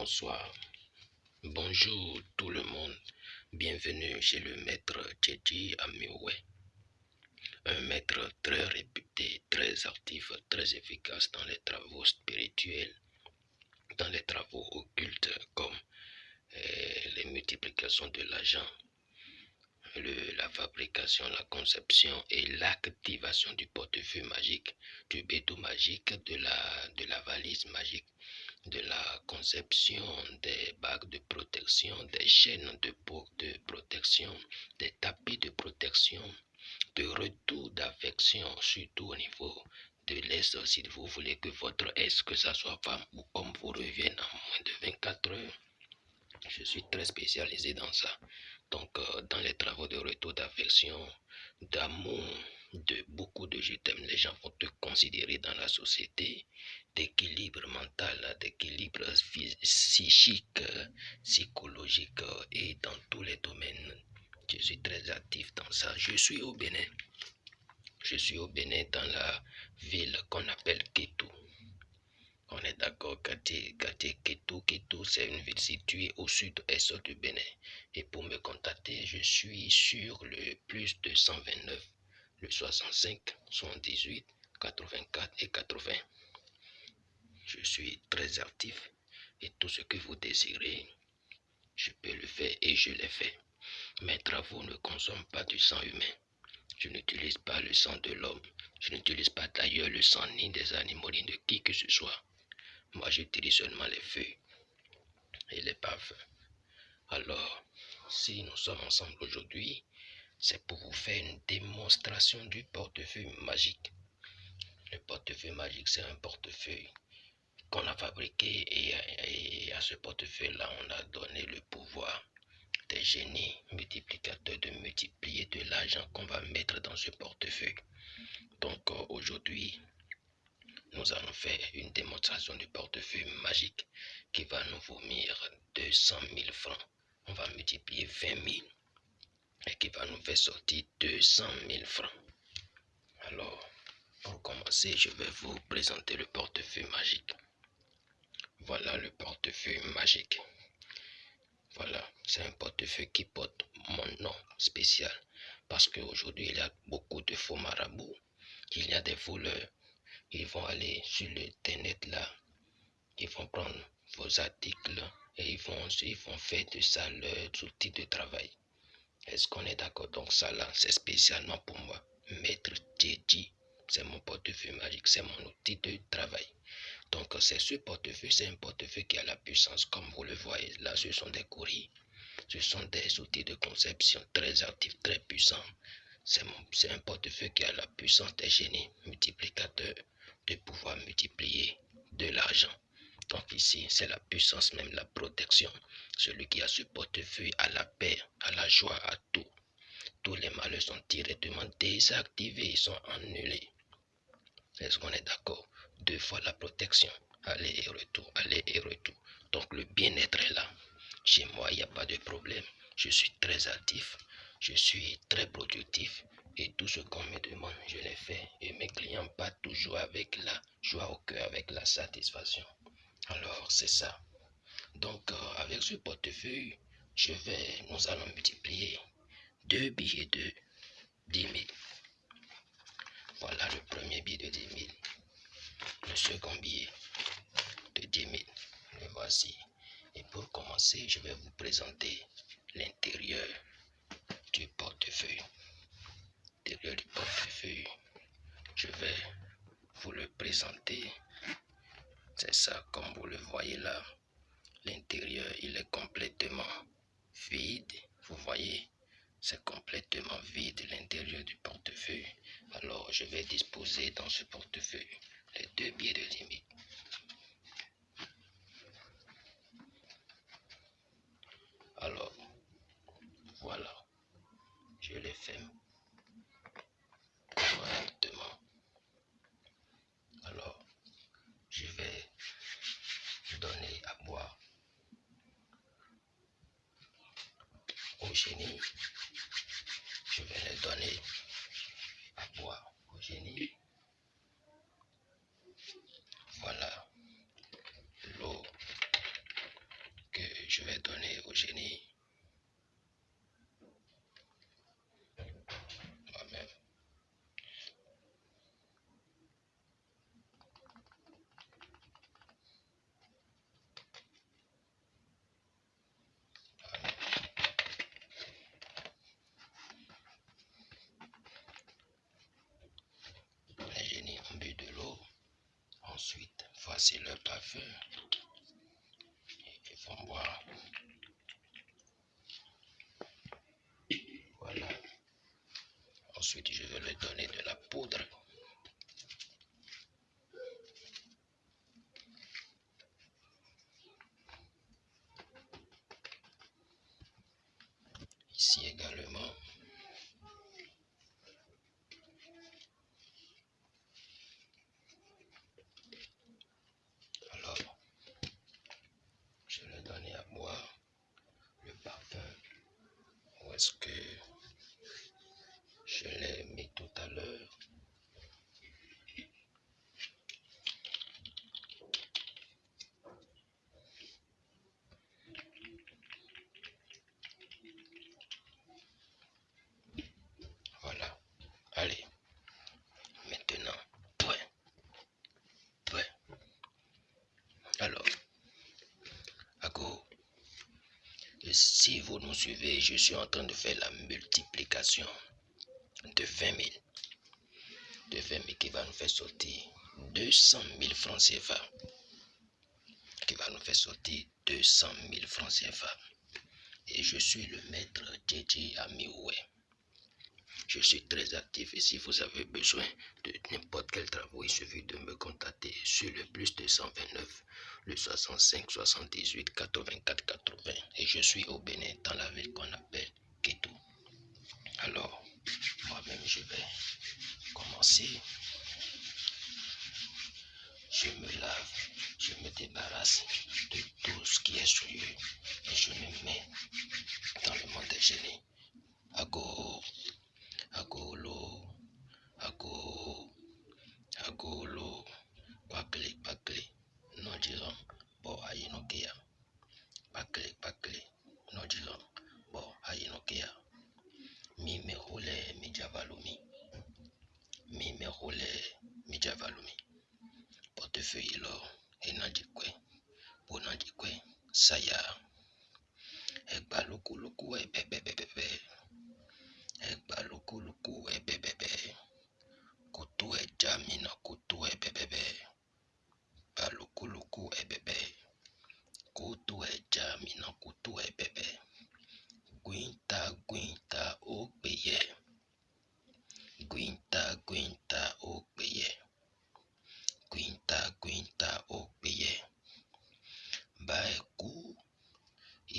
bonsoir, bonjour tout le monde. Bienvenue chez le maître Tchétchi Amioué. Un maître très réputé, très actif, très efficace dans les travaux spirituels, dans les travaux occultes comme eh, les multiplications de l'argent, la fabrication, la conception et l'activation du portefeuille magique, du béton magique, de la valise magique, de la conception des bagues de protection, des chaînes de, de protection, des tapis de protection, de retour d'affection, surtout au niveau de l'Est, si vous voulez que votre Est, que ce soit femme ou homme, vous revienne en moins de 24 heures. Je suis très spécialisé dans ça. Donc, euh, dans les travaux de retour d'affection, d'amour, de beaucoup de je t'aime, les gens vont te considérer dans la société d'équilibre mental, d'équilibre psychique, psychologique et dans tous les domaines. Je suis très actif dans ça. Je suis au Bénin. Je suis au Bénin dans la ville qu'on appelle Kétou. On est d'accord, Kati, Ketou, Ketou, c'est une ville située au sud-est du Bénin. Et pour me contacter, je suis sur le plus de 129, le 65, 78, 84 et 80. Je suis très actif et tout ce que vous désirez, je peux le faire et je l'ai fait. Mes travaux ne consomment pas du sang humain. Je n'utilise pas le sang de l'homme. Je n'utilise pas d'ailleurs le sang ni des animaux ni de qui que ce soit. Moi, j'utilise seulement les feuilles et les parfums. Alors, si nous sommes ensemble aujourd'hui, c'est pour vous faire une démonstration du portefeuille magique. Le portefeuille magique, c'est un portefeuille qu'on a fabriqué et, à ce portefeuille-là, on a donné le pouvoir des génies multiplicateurs de multiplier de l'argent qu'on va mettre dans ce portefeuille. Donc euh, aujourd'hui, nous allons faire une démonstration du portefeuille magique qui va nous vomir 200 000 francs. On va multiplier 20 000 et qui va nous faire sortir 200 000 francs. Alors, pour commencer, je vais vous présenter le portefeuille magique. Voilà le portefeuille magique. Voilà, c'est un portefeuille qui porte mon nom spécial. Parce qu'aujourd'hui, il y a beaucoup de faux marabouts. Il y a des voleurs ils vont aller sur l'internet là, ils vont prendre vos articles et ils vont, ils vont faire de ça leur outil de travail. Est-ce qu'on est, d'accord? Donc ça là, c'est spécialement pour moi. Maître Teddy, c'est mon portefeuille magique, c'est mon outil de travail. Donc c'est ce portefeuille, c'est un portefeuille qui a la puissance, comme vous le voyez. Là, ce sont des courriers. Ce sont des outils de conception très actifs, très puissants. C'est un portefeuille qui a la puissance des génies multiplicateurs de pouvoir multiplier de l'argent. Donc ici, c'est la puissance, même la protection. Celui qui a ce portefeuille a la paix, à la joie, à tout. Tous les malheurs sont directement désactivés, ils sont annulés. Est-ce qu'on est, d'accord? Deux fois la protection. Aller et retour, aller et retour. Donc le bien-être est là. Chez moi, il n'y a pas de problème. Je suis très actif. Je suis très productif. Et tout ce qu'on me demande, je l'ai fait. Et mes clients pas toujours avec la joie au cœur, avec la satisfaction. Alors, c'est ça. Donc, euh, avec ce portefeuille, nous allons multiplier deux billets de 10 000. Voilà le premier billet de 10 000. Le second billet de 10 000. Le voici. Et pour commencer, je vais vous présenter l'intérieur du portefeuille l'intérieur du portefeuille. Je vais vous le présenter. C'est ça, comme vous le voyez là. L'intérieur, il est complètement vide. Vous voyez, c'est complètement vide l'intérieur du portefeuille. Alors, je vais disposer dans ce portefeuille les deux billets de limite. Alors, voilà, je les fait alors, je vais donner à boire au génie. Je vais les donner à boire au génie. Voilà l'eau je vais donner au génie. Moi-même. Les génies ont bu de l'eau. Ensuite, voici le parfum. Ils vont boire. Voilà. Ensuite, je vais leur donner de la poudre. Ici également. Alors, je vais donner à boire le parfum. Où est-ce que je l'ai mis tout à l'heure Voilà. Allez. Maintenant, point. Point. Alors, Ago, si vous nous suivez, je suis en train de faire la multiplication de 20 000. De 20 000 qui va nous faire sortir 200 000 francs CFA. Qui va nous faire sortir 200 000 francs CFA. Et je suis le maître Djedji Amioué. Je suis très actif et si vous avez besoin de n'importe quel travail, il suffit de me contacter sur le plus 229, le 65 78 84 80. Et je suis au Bénin, dans la ville qu'on appelle Kétou. Alors, moi-même, je vais commencer. Je me lave, je me débarrasse de tout ce qui est souillé et je me mets dans le monde des génies. Ago, agolo, ago, agolo, partido, vos allí no.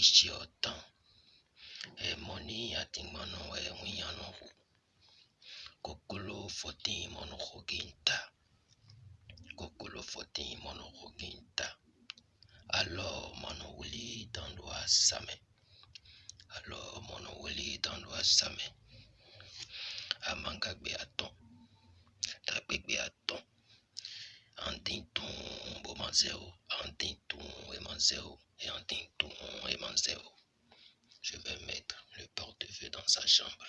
iṣẹ́ ọ̀tàn. Emoni atingbɔnɔ eŋunyanu ho koklo fɔti mɔnu ho genta koklo fɔti mɔnu ho genta alɔ mɔnu wuli dɔndu asame alɔ mɔnu wuli dɔndu asame amangagbe atɔ takpekpe atɔ antintu. Andintun bomanzeo. Andintun emanzeo. Et andintun emanzeo. Je vais mettre le portefeuille dans sa chambre.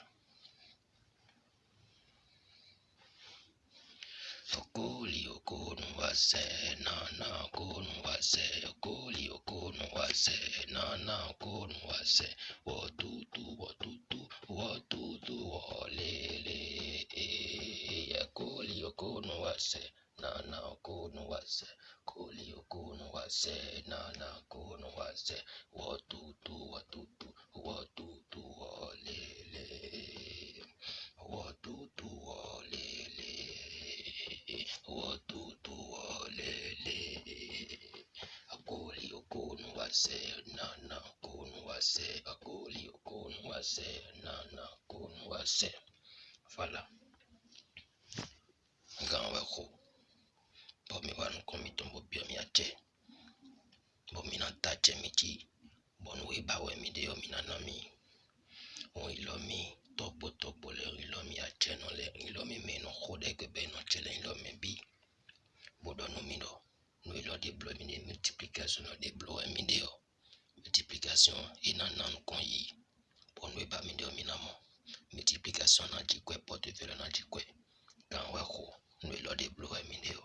Nana nana wotutu wotutu wotutu wolele okoli okonu wase nana okonu wase. Koli okonu wase. Nana okonu wase. Wotutu wotutu wotutu wolele wotutu wolele wotutu wolele akoli okonu wase. Nana okonu wase. Akoli okonu wase. Nana okonu wase. Voilà ngan weko bomi wanu komi tombo biomi aje bomi na taje miji bonu we bawe mi de yomi na nami ohun ìlọmi tọgbọtọgbọ lẹrin ìlọmi ajẹnu lẹrin ìlọmi mẹnu kódẹgbẹbẹ náà jẹ lẹrin ìlọmi bí gbọdọ nu mi lọ nu ìlọ de blọ mi de multiplication de blọ mi de o. Multiplication e iná nanu kan yìí bọnu ìbá mi de omi náà mọ multiplication náà jí kọ ẹ pọtẹfẹlẹ náà jí kọ ẹ gàn wẹ kó nu ìlọ de blọ mi de o.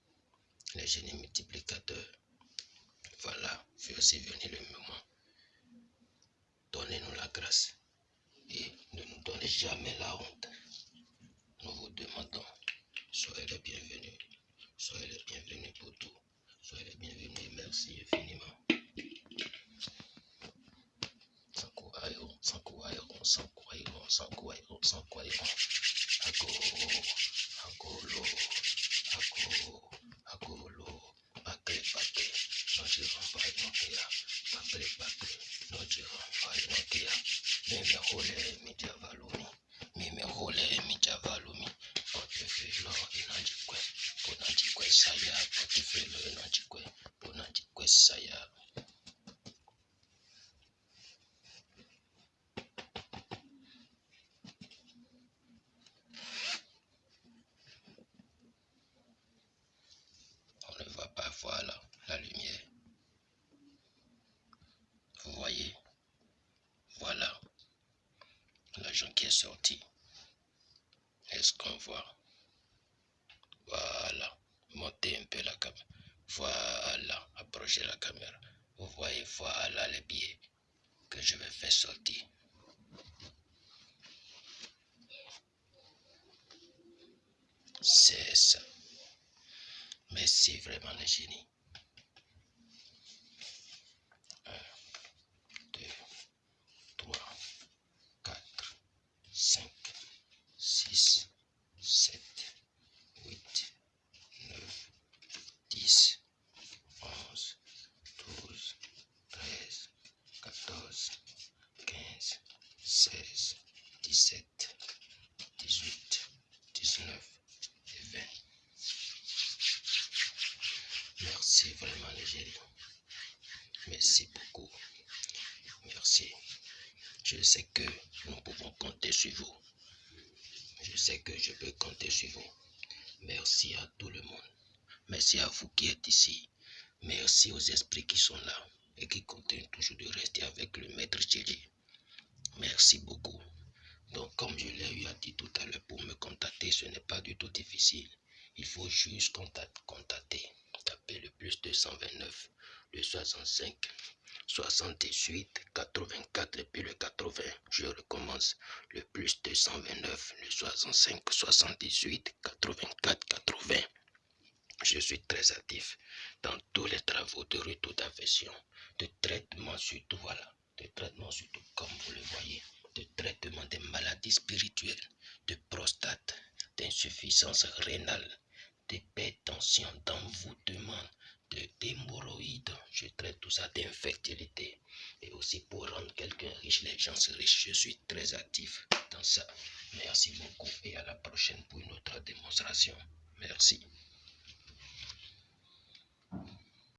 Les génies multiplicateurs. Voilà, voici venu le moment. Donnez-nous la grâce et ne nous donnez jamais la honte. Nous vous demandons, soyez les bienvenus. Soyez les bienvenus pour tout. Soyez les bienvenus. Merci infiniment. sankuwairo sankuwairo sankuwairo sankuwairo ako akolo ako on ne va pas voir la, la lumière. Vous voyez? Voilà l'argent qui est sorti. Est-ce qu'on voit? Montez un peu la caméra. Voilà. Approchez la caméra. Vous voyez, voilà les billets que je vais faire sortir. C'est ça. Merci vraiment les génies. Merci vraiment les génies. Merci beaucoup. Merci. Je sais que nous pouvons compter sur vous. Je sais que je peux compter sur vous. Merci à tout le monde. Merci à vous qui êtes ici. Merci aux esprits qui sont là et qui continuent toujours de rester avec le maître Thierry. Merci beaucoup. Donc, comme je l'ai eu à dire tout à l'heure, pour me contacter, ce n'est pas du tout difficile. Il faut juste contacter. Le plus 229, le 65, 68, 84 et puis le 80. Je recommence. Le plus 229, le 65, 78, 84, 80. Je suis très actif dans tous les travaux de retour d'affection, de traitement surtout, voilà, de traitement surtout comme vous le voyez, de traitement des maladies spirituelles, de prostate, d'insuffisance rénale, d'envoûtement, de d'hémorroïdes. Je traite tout ça d'infertilité. Et aussi pour rendre quelqu'un riche, les gens riches. Je suis très actif dans ça. Merci beaucoup et à la prochaine pour une autre démonstration. Merci.